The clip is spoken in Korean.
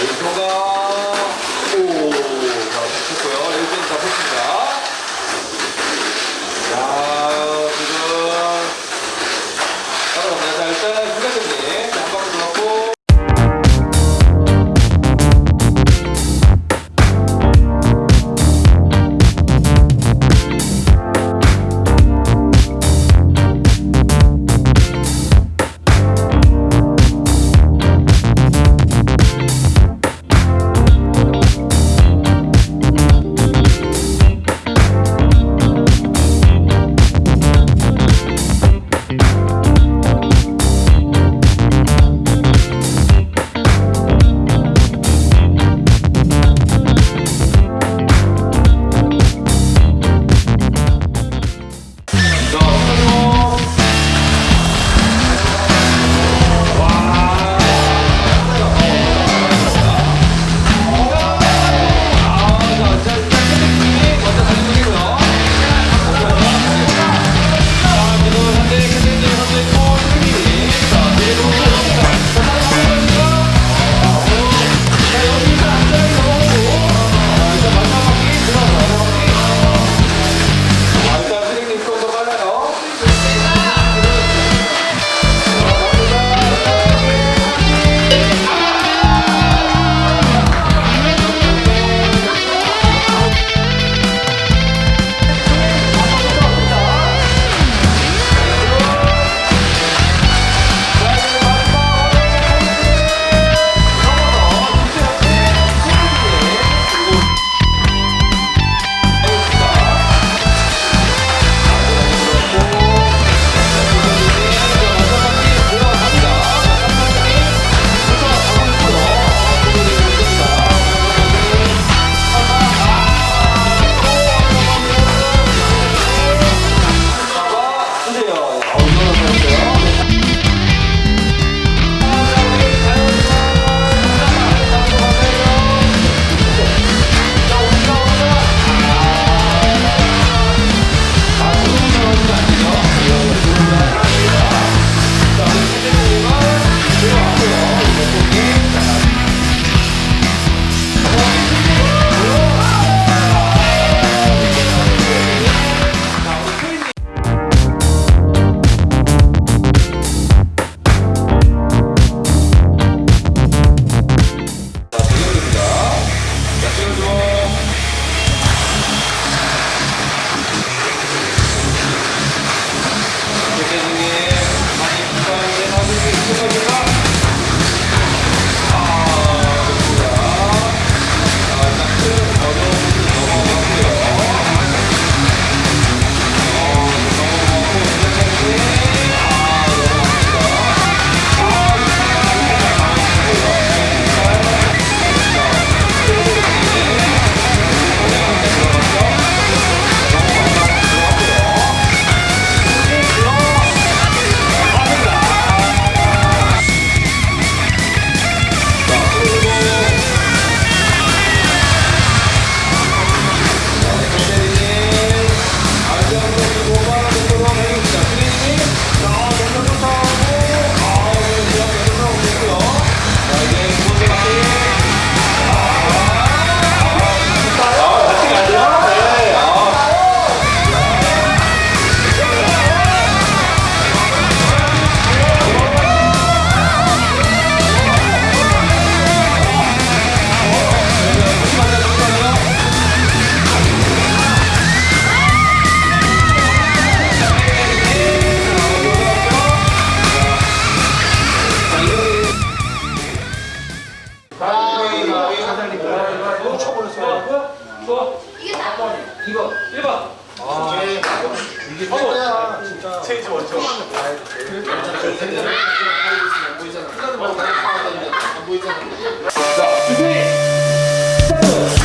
여기가 자, 준비! 스타트!